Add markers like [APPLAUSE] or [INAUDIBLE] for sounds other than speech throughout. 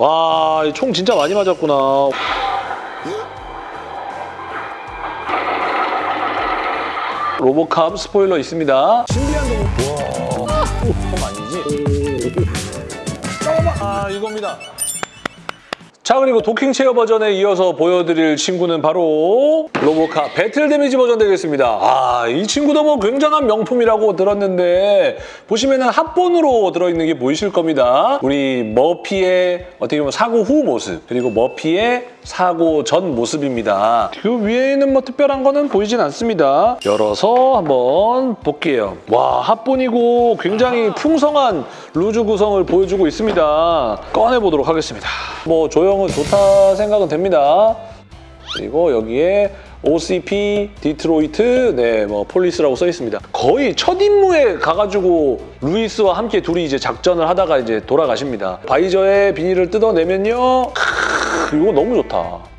와, 총 진짜 많이 맞았구나. 로보캅 스포일러 있습니다. 신비한 동물. 와, 총 아니지? 아, 이겁니다. 자 그리고 도킹 체어 버전에 이어서 보여드릴 친구는 바로 로보카 배틀 데미지 버전 되겠습니다. 아 이 친구도 뭐 굉장한 명품이라고 들었는데 보시면 은 합본으로 들어있는 게 보이실 겁니다. 우리 머피의 어떻게 보면 사고 후 모습 그리고 머피의 사고 전 모습입니다. 그 위에는 뭐 특별한 거는 보이진 않습니다. 열어서 한번 볼게요. 와 합본이고 굉장히 풍성한 loose 구성을 보여주고 있습니다. 꺼내보도록 하겠습니다. 뭐 조형은 좋다 생각은 됩니다. 그리고 여기에 OCP, 디트로이트, 네, 뭐 police라고 써 있습니다. 거의 첫 임무에 가가지고 루이스와 함께 둘이 이제 작전을 하다가 이제 돌아가십니다. visor의 비닐을 뜯어내면요, 크, 이거 너무 좋다.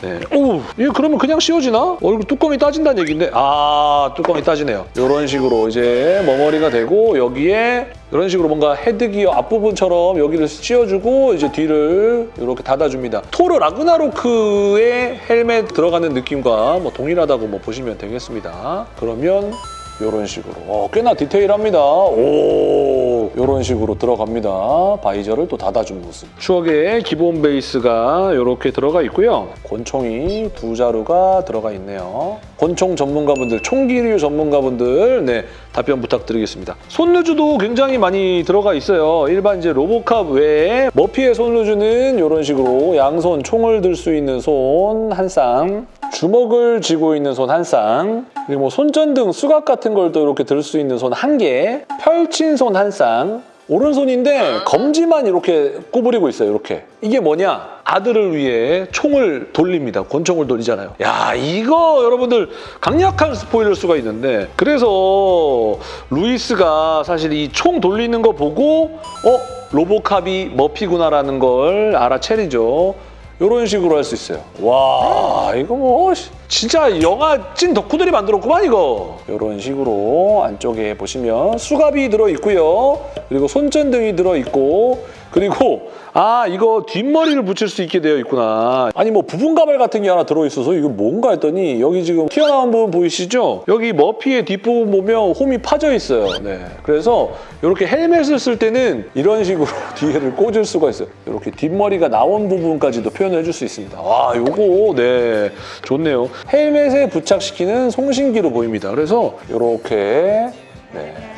네. 오, 이거 그러면 그냥 씌워지나? 얼굴 뚜껑이 따진다는 얘기인데 아 뚜껑이 따지네요. 이런 식으로 이제 머머리가 되고 여기에 이런 식으로 뭔가 헤드기어 앞부분처럼 여기를 씌워주고 이제 뒤를 이렇게 닫아줍니다. 토르 라그나로크의 헬멧 들어가는 느낌과 뭐 동일하다고 뭐 보시면 되겠습니다. 그러면 이런 식으로 어, 꽤나 디테일합니다. 오 이런 식으로 들어갑니다. 바이저를 또 닫아준 모습. 추억의 기본 베이스가 이렇게 들어가 있고요. 권총이 두 자루가 들어가 있네요. 권총 전문가분들, 총기류 전문가분들 네 답변 부탁드리겠습니다. 손루즈도 굉장히 많이 들어가 있어요. 일반 이제 로보캅 외에 머피의 손루즈는 이런 식으로 양손 총을 들 수 있는 손 한 쌍, 주먹을 쥐고 있는 손 한 쌍, 그리고 뭐 손전등, 수갑 같은 걸 또 이렇게 들 수 있는 손 한 개, 펼친 손 한 쌍, 오른손인데 검지만 이렇게 구부리고 있어요, 이렇게. 이게 뭐냐? 아들을 위해 총을 돌립니다. 권총을 돌리잖아요. 야, 이거 여러분들 강력한 스포일러 수가 있는데 그래서 루이스가 사실 이 총 돌리는 거 보고 어? 로보캅이 머피구나라는 걸 알아채리죠. 이런 식으로 할 수 있어요. 와 이거 뭐 진짜 영화 찐 덕후들이 만들었구만 이거. 이런 식으로 안쪽에 보시면 수갑이 들어있고요. 그리고 손전등이 들어있고 그리고 아 이거 뒷머리를 붙일 수 있게 되어 있구나. 아니 뭐 부분 가발 같은 게 하나 들어있어서 이거 뭔가 했더니 여기 지금 튀어나온 부분 보이시죠? 여기 머피의 뒷부분 보면 홈이 파져 있어요. 네. 그래서 이렇게 헬멧을 쓸 때는 이런 식으로 [LAUGHS] 뒤에를 꽂을 수가 있어요. 이렇게 뒷머리가 나온 부분까지도 표현을 해줄 수 있습니다. 와 요거 네 좋네요. 헬멧에 부착시키는 송신기로 보입니다. 그래서 이렇게 네.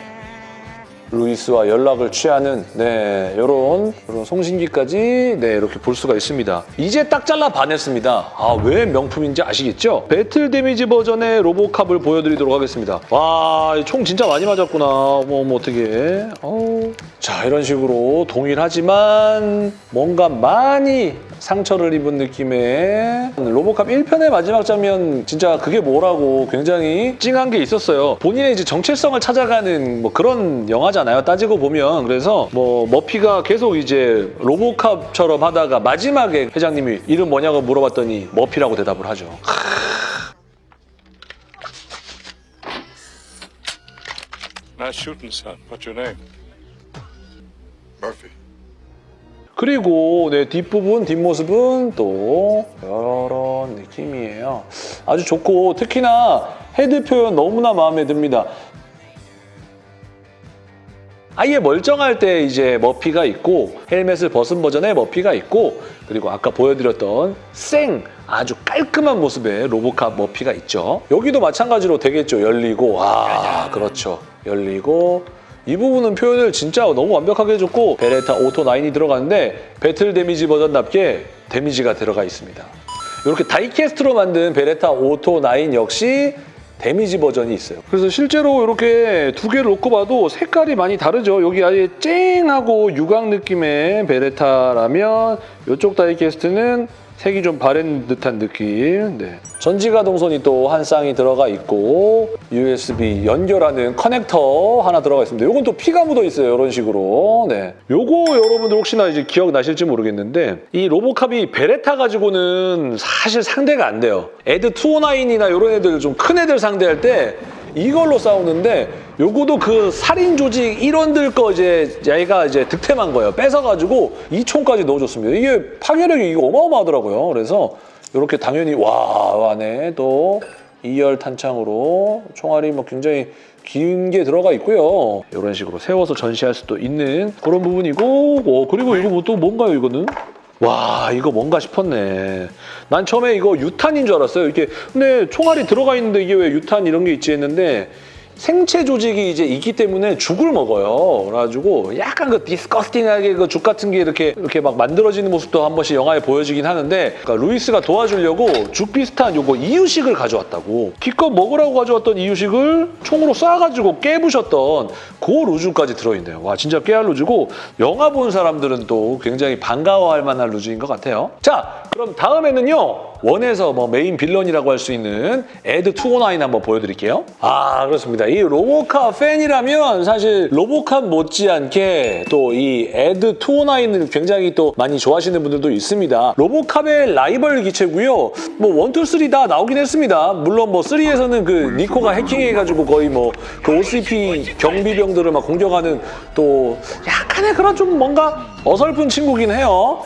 루이스와 연락을 취하는 네 이런 이런 송신기까지 네 이렇게 볼 수가 있습니다. 이제 딱 잘라 반했습니다. 아 왜 명품인지 아시겠죠? 배틀 데미지 버전의 로보캅을 보여드리도록 하겠습니다. 와 총 진짜 많이 맞았구나. 뭐, 뭐 어떻게? 자 이런 식으로 동일하지만 뭔가 많이 상처를 입은 느낌의 로보캅 1편의 마지막 장면 진짜 그게 뭐라고 굉장히 찡한 게 있었어요. 본인의 이제 정체성을 찾아가는 뭐 그런 영화잖아요. 따지고 보면 그래서 뭐 머피가 계속 이제 로보캅처럼 하다가 마지막에 회장님이 이름 뭐냐고 물어봤더니 머피라고 대답을 하죠. Nice shooting, son. What's your name? Murphy. 그리고 네, 뒷부분, 뒷모습은 또 이런 느낌이에요. 아주 좋고 특히나 헤드 표현 너무나 마음에 듭니다. 아예 멀쩡할 때 이제 머피가 있고 헬멧을 벗은 버전의 머피가 있고 그리고 아까 보여드렸던 생 아주 깔끔한 모습의 로보캅 머피가 있죠. 여기도 마찬가지로 되겠죠. 열리고 와 그렇죠. 열리고 이 부분은 표현을 진짜 너무 완벽하게 해줬고 베레타 오토 9이 들어가는데 battle damage 버전답게 damage가 들어가 있습니다. 이렇게 die-cast로 만든 베레타 오토 9 역시 damage 버전이 있어요. 그래서 실제로 이렇게 두 개를 놓고 봐도 색깔이 많이 다르죠. 여기 아예 쨍하고 유광 느낌의 베레타라면 이쪽 die-cast는 색이 좀 바랜 듯한 느낌. 네. 전지가동 손이 또 한 쌍이 들어가 있고 USB 연결하는 커넥터 하나 들어가 있습니다. 이건 또 피가 묻어 있어요. 이런 식으로. 네. 요거 여러분들 혹시나 이제 기억나실지 모르겠는데 이 로보캅이 베레타 가지고는 사실 상대가 안 돼요. ED 209이나 이런 애들 좀 큰 애들 상대할 때 이걸로 싸우는데 요거도 그 살인 조직 일원들 거 이제 얘가 이제 득템한 거예요. 뺏어가지고 2총까지 넣어줬습니다. 이게 파괴력이 이거 어마어마하더라고요. 그래서 이렇게 당연히 와 안에 또 2열 탄창으로 총알이 뭐 굉장히 긴 게 들어가 있고요. 이런 식으로 세워서 전시할 수도 있는 그런 부분이고 어, 그리고 이거 뭐 또 뭔가요 이거는? 와 이거 뭔가 싶었네. 난 처음에 이거 유탄인 줄 알았어요. 이렇게 근데 총알이 들어가 있는데 이게 왜 유탄 이런 게 있지 했는데 생체 조직이 이제 있기 때문에 죽을 먹어요. 그래가지고 약간 그 disgusting하게 그 죽 같은 게 이렇게 이렇게 막 만들어지는 모습도 한 번씩 영화에 보여지긴 하는데 그러니까 루이스가 도와주려고 죽 비슷한 요거 이유식을 가져왔다고 기껏 먹으라고 가져왔던 이유식을 총으로 쏴가지고 깨부셨던 그 loose까지 들어있네요. 와 진짜 깨알 loose고 영화 본 사람들은 또 굉장히 반가워할 만한 loose인 것 같아요. 자 그럼 다음에는요. one에서 뭐 main villain이라고 할 수 있는 ED 209 한번 보여드릴게요. 아 그렇습니다. 이 로보캅 팬이라면 사실 로보캅 못지않게 또 이 에드 209을 굉장히 또 많이 좋아하시는 분들도 있습니다. 로보캅의 라이벌 기체고요. 뭐 1, 2, 3다 나오긴 했습니다. 물론 뭐 3에서는 그 니코가 해킹해가지고 거의 뭐 그 OCP 경비병들을 막 공격하는 또 약간의 그런 좀 뭔가 어설픈 친구긴 해요.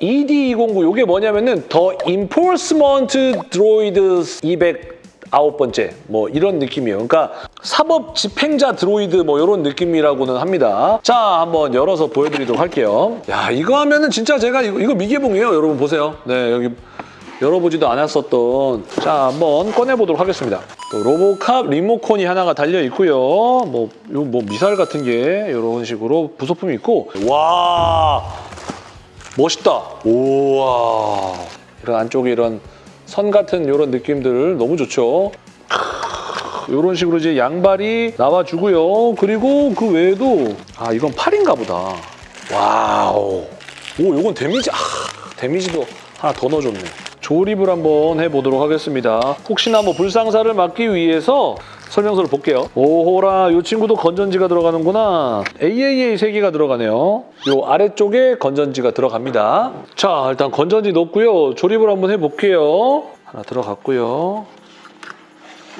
ED209 이게 뭐냐면은 더 Enforcement Droid 209번째 뭐 이런 느낌이에요. 그러니까 사법 집행자 드로이드 뭐 이런 느낌이라고는 합니다. 자 한번 열어서 보여드리도록 할게요. 야 이거 하면은 진짜 제가 이거, 이거 미개봉이에요. 여러분 보세요. 네 여기 열어보지도 않았었던 자 한번 꺼내보도록 하겠습니다. 또 로보캅 리모컨이 하나가 달려 있고요. 뭐, 요, 뭐 미사일 같은 게 이런 식으로 부속품이 있고 와 멋있다. 우와. 이런 안쪽에 이런 선 같은 이런 느낌들 너무 좋죠. 이런 식으로 이제 양발이 나와주고요. 그리고 그 외에도 아 이건 팔인가 보다. wow. 오 이건 damage 아 damage도 하나 더 넣어줬네. 조립을 한번 해보도록 하겠습니다. 혹시나 뭐 불상사를 막기 위해서 설명서를 볼게요. 오호라, 이 친구도 건전지가 들어가는구나. AAA 3개가 들어가네요. 이 아래쪽에 건전지가 들어갑니다. 자, 일단 건전지 넣고요. 조립을 한번 해볼게요. 하나 들어갔고요.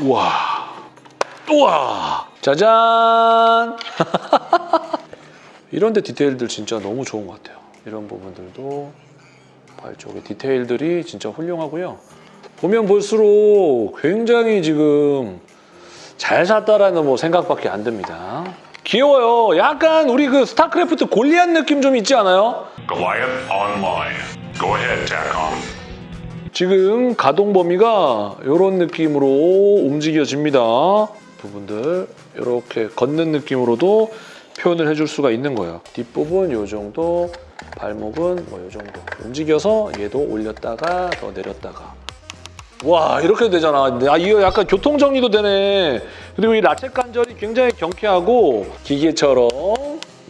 우와. 우와. 짜잔. [LAUGHS] 이런 데 디테일들 진짜 너무 좋은 것 같아요. 이런 부분들도 발 쪽에 디테일들이 진짜 훌륭하고요. 보면 볼수록 굉장히 지금 잘 샀다라는 뭐 생각밖에 안 듭니다. 귀여워요. 약간 우리 그 스타크래프트 골리앗 느낌 좀 있지 않아요? Ahead. 지금 가동 범위가 이런 느낌으로 움직여집니다. 부분들 이렇게 걷는 느낌으로도 표현을 해줄 수가 있는 거예요. 뒷부분 이 정도, 발목은 뭐 이 정도 움직여서 얘도 올렸다가 더 내렸다가 와 이렇게 되잖아. 아 이거 약간 교통 정리도 되네. 그리고 이 라쳇 관절이 굉장히 경쾌하고 기계처럼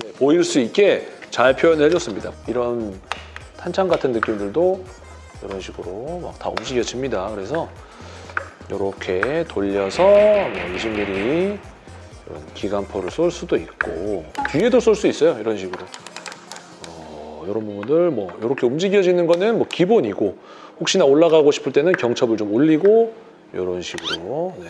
네, 보일 수 있게 잘 표현을 해줬습니다. 이런 탄창 같은 느낌들도 이런 식으로 막 다 움직여집니다. 그래서 이렇게 돌려서 뭐 20mm 이런 기관포를 쏠 수도 있고 뒤에도 쏠 수 있어요. 이런 식으로. 어, 이런 부분들 뭐 이렇게 움직여지는 거는 뭐 기본이고 혹시나 올라가고 싶을 때는 경첩을 좀 올리고 이런 식으로 네.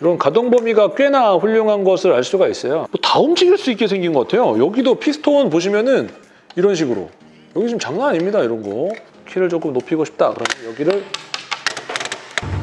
이런 가동 범위가 꽤나 훌륭한 것을 알 수가 있어요. 뭐 다 움직일 수 있게 생긴 것 같아요. 여기도 피스톤 보시면은 이런 식으로 여기 지금 장난 아닙니다. 이런 거 키를 조금 높이고 싶다. 그러면 여기를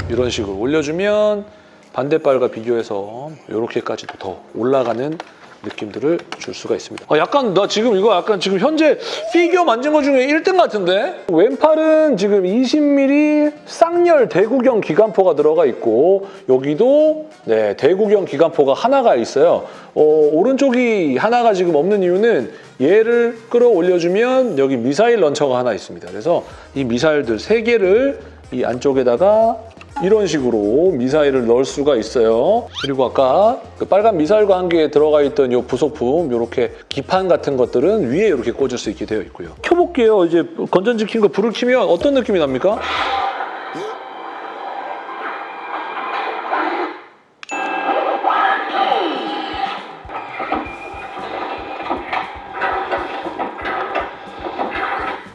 이런 식으로 올려주면 반대발과 비교해서 이렇게까지도 더 올라가는 느낌들을 줄 수가 있습니다. 아, 약간 나 지금 이거 약간 지금 현재 피규어 만진 것 중에 1등 같은데? 왼팔은 지금 20mm 쌍열 대구경 기관포가 들어가 있고 여기도 네, 대구경 기관포가 하나가 있어요. 어, 오른쪽이 하나가 지금 없는 이유는 얘를 끌어올려주면 여기 미사일 런처가 하나 있습니다. 그래서 이 미사일들 3개를 이 안쪽에다가 이런 식으로 미사일을 넣을 수가 있어요. 그리고 아까 그 빨간 미사일과 함께 들어가 있던 이 부속품 이렇게 기판 같은 것들은 위에 이렇게 꽂을 수 있게 되어 있고요. 켜볼게요. 이제 건전지 킨거 불을 켜면 어떤 느낌이 납니까?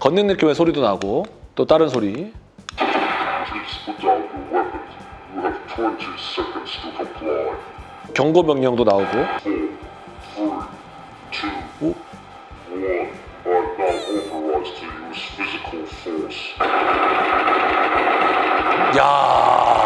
걷는 느낌의 소리도 나고 또 다른 소리 경고 명령도 나오고. 야.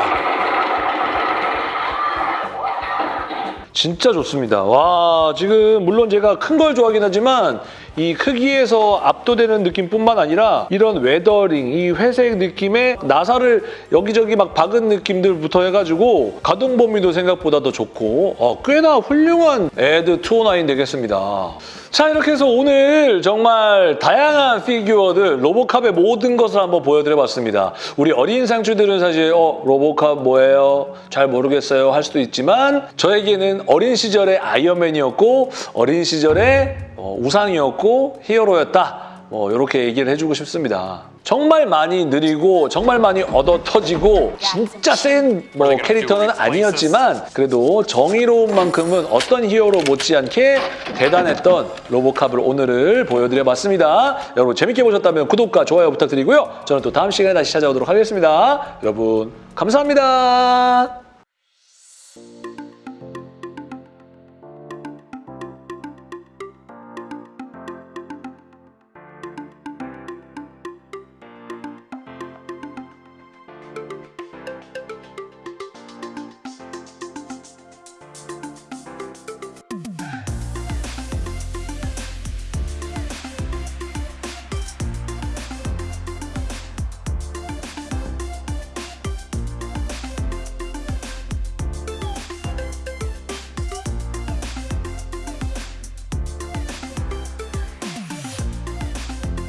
진짜 좋습니다. 와, 지금 물론 제가 큰 걸 좋아하긴 하지만 이 크기에서 압도되는 느낌뿐만 아니라 이런 weathering, 이 회색 느낌의 나사를 여기저기 막 박은 느낌들부터 해가지고 가동 범위도 생각보다 더 좋고 어, 꽤나 훌륭한 에드 209 되겠습니다. 자 이렇게 해서 오늘 정말 다양한 피규어들 로보캅의 모든 것을 한번 보여드려봤습니다. 우리 어린 상추들은 사실 어 로보캅 뭐예요? 잘 모르겠어요 할 수도 있지만 저에게는 어린 시절의 아이언맨이었고 어린 시절의 어, 우상이었고 히어로였다. 뭐 이렇게 얘기를 해주고 싶습니다. 정말 많이 느리고 정말 많이 얻어 터지고 진짜 센 뭐 캐릭터는 아니었지만 그래도 정의로운 만큼은 어떤 히어로 못지않게 대단했던 로보캅을 오늘을 보여드려봤습니다. 여러분 재밌게 보셨다면 구독과 좋아요 부탁드리고요. 저는 또 다음 시간에 다시 찾아오도록 하겠습니다. 여러분 감사합니다.